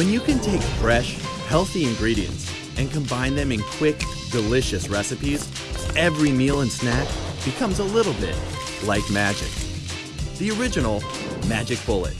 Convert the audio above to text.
When you can take fresh, healthy ingredients and combine them in quick, delicious recipes, every meal and snack becomes a little bit like magic. The original Magic Bullet.